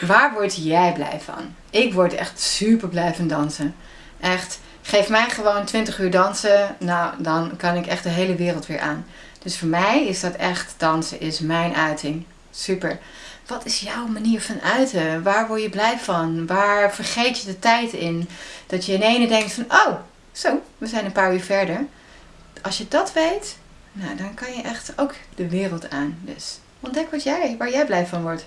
Waar word jij blij van? Ik word echt super blij van dansen. Echt, geef mij gewoon 20 uur dansen, nou dan kan ik echt de hele wereld weer aan. Dus voor mij is dat echt, dansen is mijn uiting. Super. Wat is jouw manier van uiten? Waar word je blij van? Waar vergeet je de tijd in? Dat je in ene denkt van, oh, zo, we zijn een paar uur verder. Als je dat weet, nou, dan kan je echt ook de wereld aan. Dus ontdek wat jij, waar jij blij van wordt.